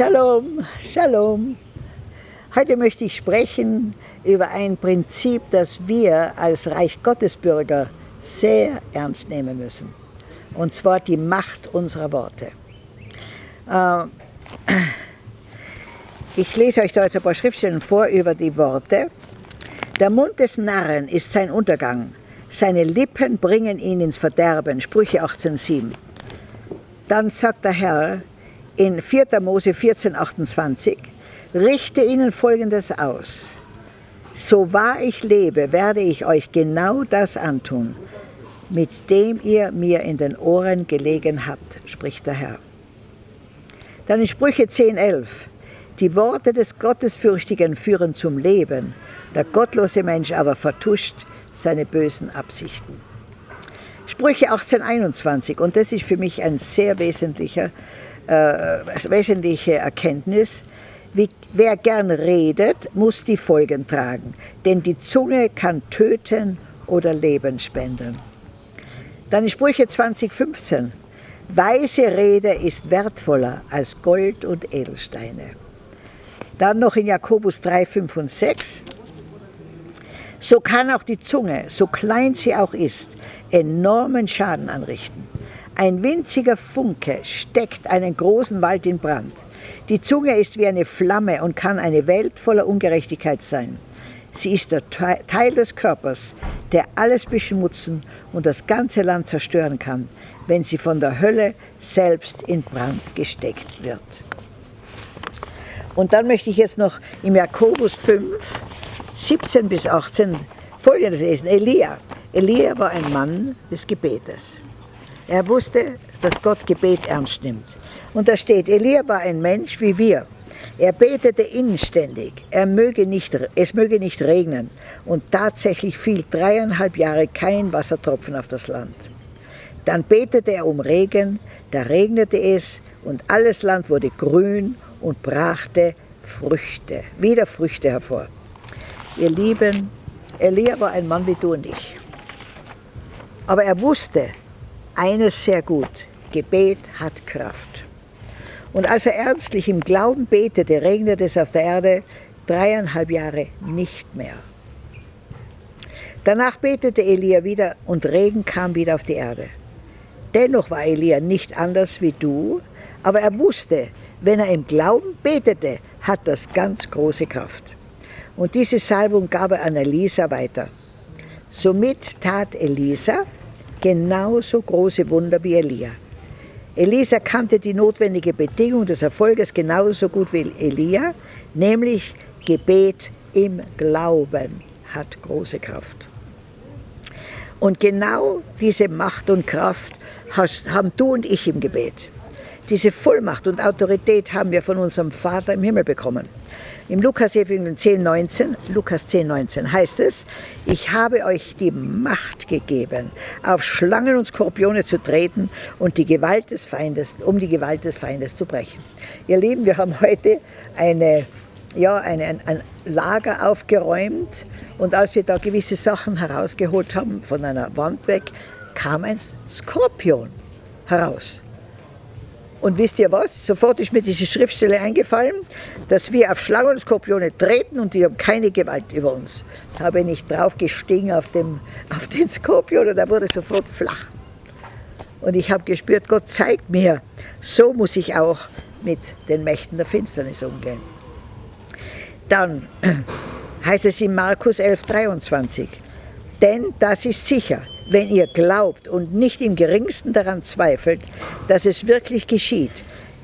Shalom, Shalom. Heute möchte ich sprechen über ein Prinzip, das wir als Reich Gottes Bürger sehr ernst nehmen müssen. Und zwar die Macht unserer Worte. Äh, ich lese euch da jetzt ein paar Schriftstellen vor über die Worte. Der Mund des Narren ist sein Untergang, seine Lippen bringen ihn ins Verderben. Sprüche 18,7. Dann sagt der Herr in 4. Mose 14, 28, richte ihnen Folgendes aus. So wahr ich lebe, werde ich euch genau das antun, mit dem ihr mir in den Ohren gelegen habt, spricht der Herr. Dann in Sprüche 10, 11. Die Worte des Gottesfürchtigen führen zum Leben, der gottlose Mensch aber vertuscht seine bösen Absichten. Sprüche 18, 21, und das ist für mich ein sehr wesentlicher, wesentliche Erkenntnis, wie, wer gern redet, muss die Folgen tragen, denn die Zunge kann töten oder Leben spenden. Dann in Sprüche 2015, weise Rede ist wertvoller als Gold und Edelsteine. Dann noch in Jakobus 3, 5 und 6, so kann auch die Zunge, so klein sie auch ist, enormen Schaden anrichten. Ein winziger Funke steckt einen großen Wald in Brand. Die Zunge ist wie eine Flamme und kann eine Welt voller Ungerechtigkeit sein. Sie ist der Teil des Körpers, der alles beschmutzen und das ganze Land zerstören kann, wenn sie von der Hölle selbst in Brand gesteckt wird. Und dann möchte ich jetzt noch im Jakobus 5, 17 bis 18 folgendes lesen. Elia. Elia war ein Mann des Gebetes. Er wusste, dass Gott Gebet ernst nimmt. Und da steht, Elia war ein Mensch wie wir. Er betete inständig, er möge nicht, es möge nicht regnen. Und tatsächlich fiel dreieinhalb Jahre kein Wassertropfen auf das Land. Dann betete er um Regen, da regnete es und alles Land wurde grün und brachte Früchte, wieder Früchte hervor. Ihr Lieben, Elia war ein Mann wie du und ich. Aber er wusste eines sehr gut, Gebet hat Kraft. Und als er ernstlich im Glauben betete, regnete es auf der Erde dreieinhalb Jahre nicht mehr. Danach betete Elia wieder und Regen kam wieder auf die Erde. Dennoch war Elia nicht anders wie du, aber er wusste, wenn er im Glauben betete, hat das ganz große Kraft. Und diese Salbung gab er an Elisa weiter. Somit tat Elisa genauso große Wunder wie Elia. Elisa kannte die notwendige Bedingung des Erfolges genauso gut wie Elia, nämlich Gebet im Glauben hat große Kraft. Und genau diese Macht und Kraft haben du und ich im Gebet. Diese Vollmacht und Autorität haben wir von unserem Vater im Himmel bekommen. Im Lukas 10, 19, Lukas 10, 19 heißt es, ich habe euch die Macht gegeben, auf Schlangen und Skorpione zu treten und die Gewalt des Feindes, um die Gewalt des Feindes zu brechen. Ihr Lieben, wir haben heute eine, ja, eine, ein, ein Lager aufgeräumt und als wir da gewisse Sachen herausgeholt haben, von einer Wand weg, kam ein Skorpion heraus. Und wisst ihr was? Sofort ist mir diese Schriftstelle eingefallen, dass wir auf Schlangen und Skorpione treten und die haben keine Gewalt über uns. Da habe ich nicht drauf gestiegen auf, dem, auf den Skorpion und er wurde sofort flach. Und ich habe gespürt, Gott zeigt mir, so muss ich auch mit den Mächten der Finsternis umgehen. Dann heißt es in Markus 11, 23, denn das ist sicher, wenn ihr glaubt und nicht im geringsten daran zweifelt, dass es wirklich geschieht,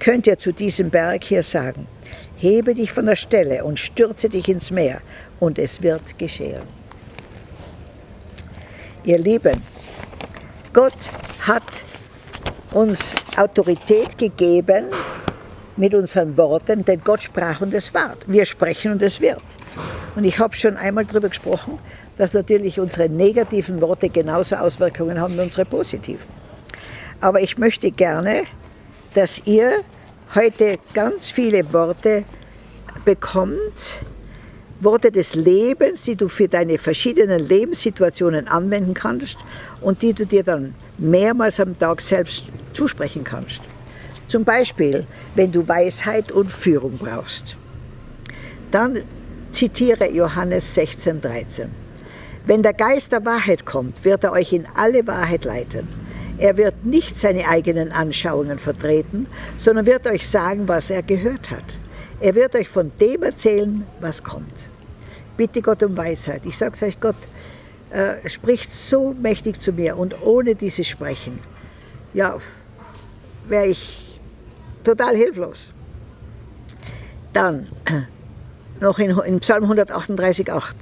könnt ihr zu diesem Berg hier sagen, hebe dich von der Stelle und stürze dich ins Meer und es wird geschehen. Ihr Lieben, Gott hat uns Autorität gegeben mit unseren Worten, denn Gott sprach und es ward. Wir sprechen und es wird. Und ich habe schon einmal darüber gesprochen, dass natürlich unsere negativen Worte genauso Auswirkungen haben wie unsere positiven. Aber ich möchte gerne, dass ihr heute ganz viele Worte bekommt, Worte des Lebens, die du für deine verschiedenen Lebenssituationen anwenden kannst und die du dir dann mehrmals am Tag selbst zusprechen kannst. Zum Beispiel, wenn du Weisheit und Führung brauchst. Dann zitiere Johannes 16, 13. Wenn der Geist der Wahrheit kommt, wird er euch in alle Wahrheit leiten. Er wird nicht seine eigenen Anschauungen vertreten, sondern wird euch sagen, was er gehört hat. Er wird euch von dem erzählen, was kommt. Bitte Gott um Weisheit. Ich sage es euch, Gott äh, spricht so mächtig zu mir und ohne dieses Sprechen, ja, wäre ich total hilflos. Dann noch in, in Psalm 138,8.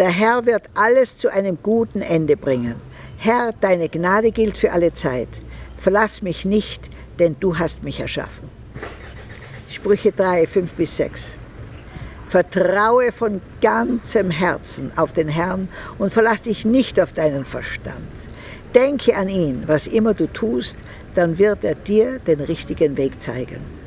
Der Herr wird alles zu einem guten Ende bringen. Herr, deine Gnade gilt für alle Zeit. Verlass mich nicht, denn du hast mich erschaffen. Sprüche 3, 5 bis 6. Vertraue von ganzem Herzen auf den Herrn und verlass dich nicht auf deinen Verstand. Denke an ihn, was immer du tust, dann wird er dir den richtigen Weg zeigen.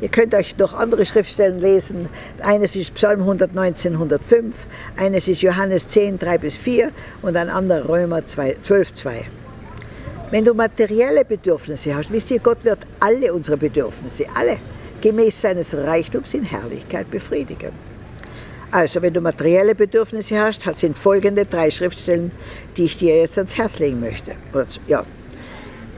Ihr könnt euch noch andere Schriftstellen lesen. Eines ist Psalm 119, 105, eines ist Johannes 10, 3 bis 4 und ein anderer Römer 2, 12, 2. Wenn du materielle Bedürfnisse hast, wisst ihr, Gott wird alle unsere Bedürfnisse, alle, gemäß seines Reichtums in Herrlichkeit befriedigen. Also, wenn du materielle Bedürfnisse hast, sind folgende drei Schriftstellen, die ich dir jetzt ans Herz legen möchte. Ja.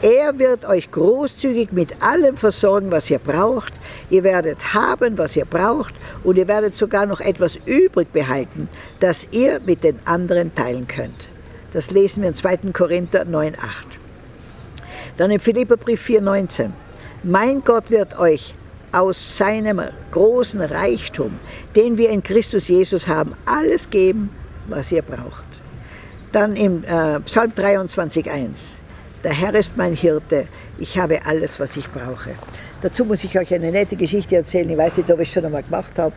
Er wird euch großzügig mit allem versorgen, was ihr braucht. Ihr werdet haben, was ihr braucht und ihr werdet sogar noch etwas übrig behalten, das ihr mit den anderen teilen könnt. Das lesen wir in 2. Korinther 9,8. Dann im Philipperbrief 4,19. Mein Gott wird euch aus seinem großen Reichtum, den wir in Christus Jesus haben, alles geben, was ihr braucht. Dann im äh, Psalm 23,1. Der Herr ist mein Hirte, ich habe alles, was ich brauche. Dazu muss ich euch eine nette Geschichte erzählen, ich weiß nicht, ob ich es schon einmal gemacht habe,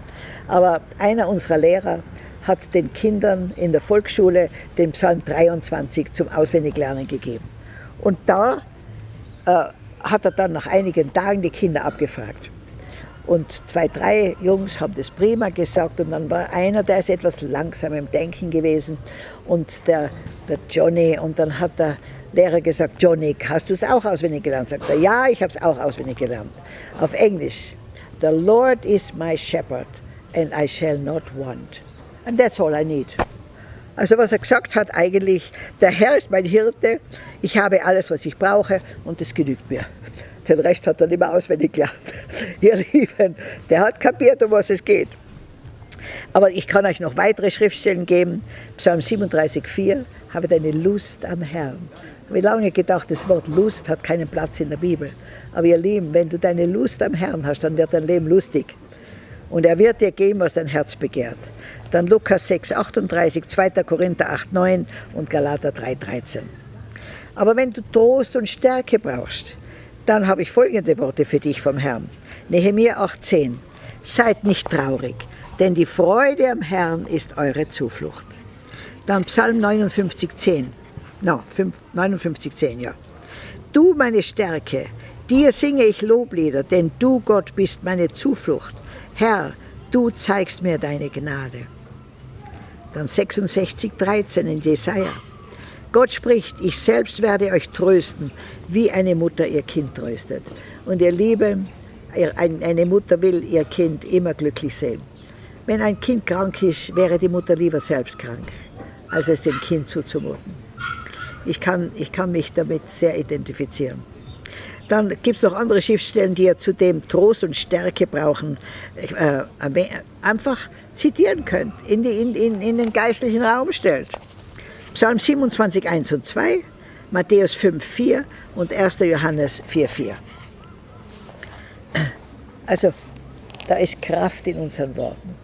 aber einer unserer Lehrer hat den Kindern in der Volksschule den Psalm 23 zum Auswendiglernen gegeben. Und da äh, hat er dann nach einigen Tagen die Kinder abgefragt. Und zwei, drei Jungs haben das prima gesagt und dann war einer, der ist etwas langsam im Denken gewesen und der, der Johnny und dann hat der Lehrer gesagt, Johnny, hast du es auch auswendig gelernt? Sagt er, ja, ich habe es auch auswendig gelernt. Auf Englisch, the Lord is my shepherd and I shall not want. And that's all I need. Also was er gesagt hat eigentlich, der Herr ist mein Hirte, ich habe alles, was ich brauche und das genügt mir. Den Rest hat er nicht mehr auswendig gelernt. Ihr Lieben, der hat kapiert, um was es geht. Aber ich kann euch noch weitere Schriftstellen geben. Psalm 37,4, habe deine Lust am Herrn. Ich habe lange gedacht, das Wort Lust hat keinen Platz in der Bibel. Aber ihr Lieben, wenn du deine Lust am Herrn hast, dann wird dein Leben lustig. Und er wird dir geben, was dein Herz begehrt. Dann Lukas 6, 38, 2. Korinther 8, 9 und Galater 3, 13. Aber wenn du Trost und Stärke brauchst, dann habe ich folgende Worte für dich vom Herrn. Nehemiah 18. Seid nicht traurig, denn die Freude am Herrn ist eure Zuflucht. Dann Psalm 59, 10. No, 59, 10, ja. Du meine Stärke, dir singe ich Loblieder, denn du, Gott, bist meine Zuflucht. Herr, du zeigst mir deine Gnade. Dann 66, 13 in Jesaja. Gott spricht, ich selbst werde euch trösten, wie eine Mutter ihr Kind tröstet. Und ihr Lieben, eine Mutter will ihr Kind immer glücklich sehen. Wenn ein Kind krank ist, wäre die Mutter lieber selbst krank, als es dem Kind zuzumuten. Ich kann, ich kann mich damit sehr identifizieren. Dann gibt es noch andere Schriftstellen, die ihr zudem Trost und Stärke brauchen, äh, einfach zitieren könnt, in, die, in, in, in den geistlichen Raum stellt. Psalm 27, 1 und 2, Matthäus 5, 4 und 1. Johannes 4, 4. Also, da ist Kraft in unseren Worten.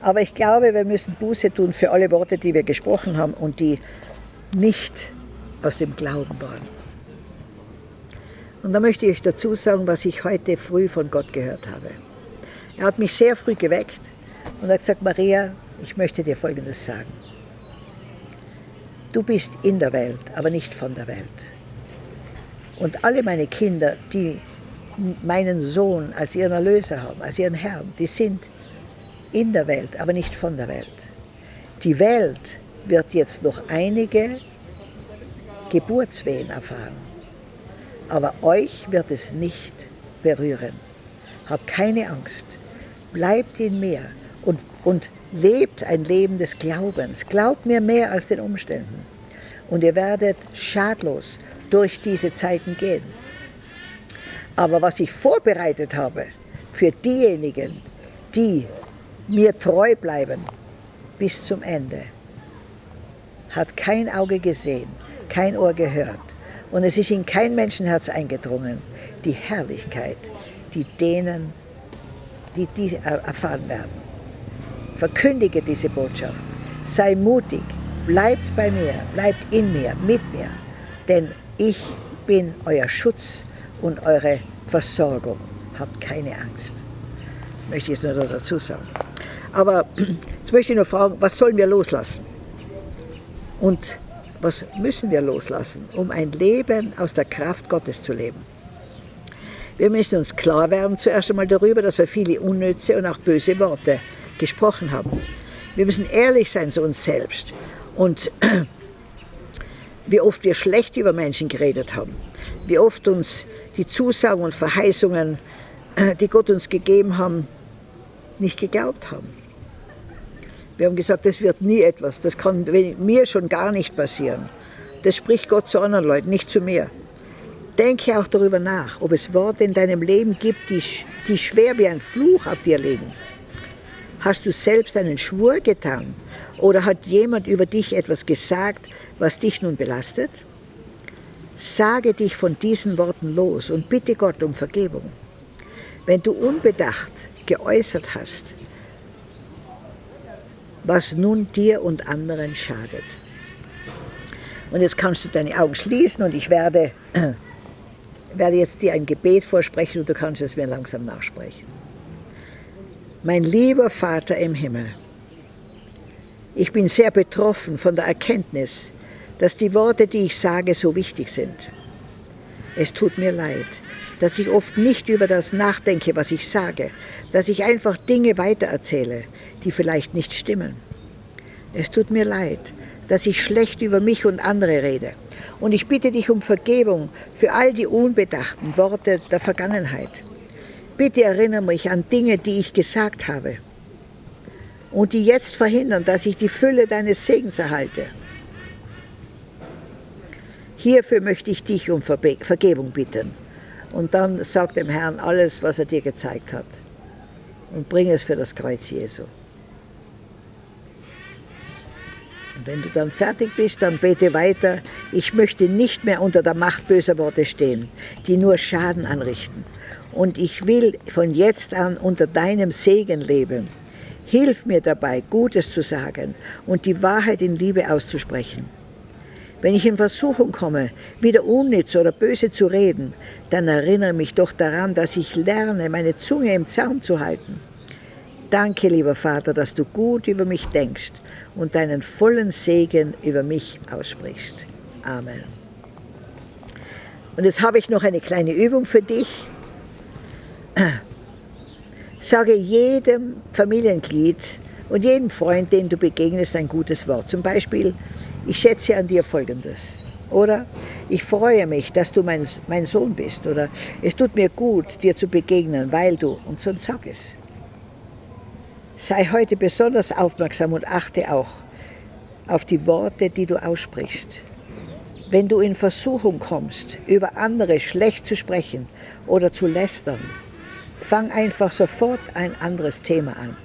Aber ich glaube, wir müssen Buße tun für alle Worte, die wir gesprochen haben und die nicht aus dem Glauben waren. Und da möchte ich dazu sagen, was ich heute früh von Gott gehört habe. Er hat mich sehr früh geweckt und hat gesagt, Maria, ich möchte dir Folgendes sagen. Du bist in der Welt, aber nicht von der Welt. Und alle meine Kinder, die meinen Sohn als ihren Erlöser haben, als ihren Herrn, die sind in der Welt, aber nicht von der Welt. Die Welt wird jetzt noch einige Geburtswehen erfahren. Aber euch wird es nicht berühren. Habt keine Angst, bleibt in mir und, und lebt ein Leben des Glaubens. Glaubt mir mehr als den Umständen. Und ihr werdet schadlos durch diese Zeiten gehen. Aber was ich vorbereitet habe für diejenigen, die mir treu bleiben bis zum Ende, hat kein Auge gesehen, kein Ohr gehört und es ist in kein Menschenherz eingedrungen, die Herrlichkeit, die denen, die die erfahren werden. Verkündige diese Botschaft, sei mutig, bleibt bei mir, bleibt in mir, mit mir, denn ich bin euer Schutz und eure Versorgung. Habt keine Angst. Möchte ich es nur dazu sagen. Aber jetzt möchte ich noch fragen, was sollen wir loslassen? Und was müssen wir loslassen, um ein Leben aus der Kraft Gottes zu leben? Wir müssen uns klar werden zuerst einmal darüber, dass wir viele unnütze und auch böse Worte gesprochen haben. Wir müssen ehrlich sein zu uns selbst und wie oft wir schlecht über Menschen geredet haben, wie oft uns die Zusagen und Verheißungen, die Gott uns gegeben haben, nicht geglaubt haben. Wir haben gesagt, das wird nie etwas, das kann mir schon gar nicht passieren. Das spricht Gott zu anderen Leuten, nicht zu mir. Denke auch darüber nach, ob es Worte in deinem Leben gibt, die, die schwer wie ein Fluch auf dir liegen. Hast du selbst einen Schwur getan oder hat jemand über dich etwas gesagt, was dich nun belastet? Sage dich von diesen Worten los und bitte Gott um Vergebung. Wenn du unbedacht geäußert hast, was nun dir und anderen schadet. Und jetzt kannst du deine Augen schließen und ich werde, äh, werde jetzt dir ein Gebet vorsprechen und du kannst es mir langsam nachsprechen. Mein lieber Vater im Himmel, ich bin sehr betroffen von der Erkenntnis, dass die Worte, die ich sage, so wichtig sind. Es tut mir leid, dass ich oft nicht über das nachdenke, was ich sage, dass ich einfach Dinge weitererzähle, die vielleicht nicht stimmen. Es tut mir leid, dass ich schlecht über mich und andere rede. Und ich bitte dich um Vergebung für all die unbedachten Worte der Vergangenheit. Bitte erinnere mich an Dinge, die ich gesagt habe und die jetzt verhindern, dass ich die Fülle deines Segens erhalte. Hierfür möchte ich dich um Vergebung bitten. Und dann sag dem Herrn alles, was er dir gezeigt hat. Und bring es für das Kreuz Jesu. Und wenn du dann fertig bist, dann bete weiter. Ich möchte nicht mehr unter der Macht böser Worte stehen, die nur Schaden anrichten. Und ich will von jetzt an unter deinem Segen leben. Hilf mir dabei, Gutes zu sagen und die Wahrheit in Liebe auszusprechen. Wenn ich in Versuchung komme, wieder unnütz oder böse zu reden, dann erinnere mich doch daran, dass ich lerne, meine Zunge im Zaum zu halten. Danke, lieber Vater, dass du gut über mich denkst und deinen vollen Segen über mich aussprichst. Amen. Und jetzt habe ich noch eine kleine Übung für dich. Sage jedem Familienglied und jedem Freund, den du begegnest, ein gutes Wort. Zum Beispiel, ich schätze an dir Folgendes. Oder ich freue mich, dass du mein, mein Sohn bist. Oder es tut mir gut, dir zu begegnen, weil du. Und so sag es. Sei heute besonders aufmerksam und achte auch auf die Worte, die du aussprichst. Wenn du in Versuchung kommst, über andere schlecht zu sprechen oder zu lästern, fang einfach sofort ein anderes Thema an.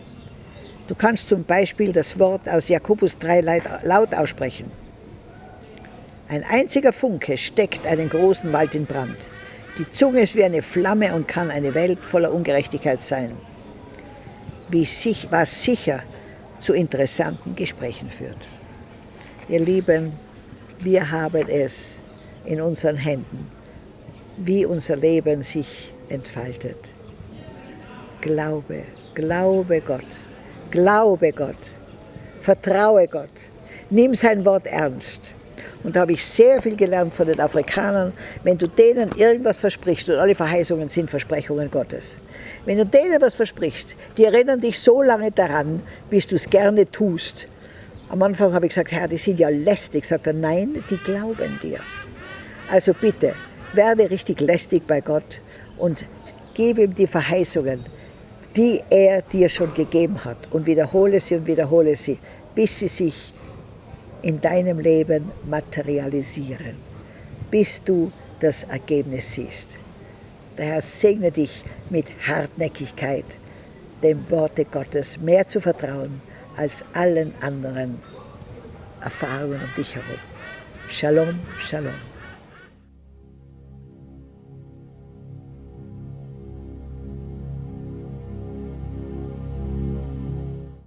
Du kannst zum Beispiel das Wort aus Jakobus 3 laut aussprechen. Ein einziger Funke steckt einen großen Wald in Brand. Die Zunge ist wie eine Flamme und kann eine Welt voller Ungerechtigkeit sein wie sich, was sicher zu interessanten Gesprächen führt. Ihr Lieben, wir haben es in unseren Händen, wie unser Leben sich entfaltet. Glaube, glaube Gott, glaube Gott, vertraue Gott, nimm sein Wort ernst. Und da habe ich sehr viel gelernt von den Afrikanern, wenn du denen irgendwas versprichst, und alle Verheißungen sind Versprechungen Gottes, wenn du denen was versprichst, die erinnern dich so lange daran, bis du es gerne tust. Am Anfang habe ich gesagt, Herr, die sind ja lästig. Sagt er, nein, die glauben dir. Also bitte, werde richtig lästig bei Gott und gib ihm die Verheißungen, die er dir schon gegeben hat und wiederhole sie und wiederhole sie, bis sie sich in deinem Leben materialisieren, bis du das Ergebnis siehst. Der Herr segne dich mit Hartnäckigkeit, dem Worte Gottes mehr zu vertrauen als allen anderen Erfahrungen um dich herum. Shalom, Shalom.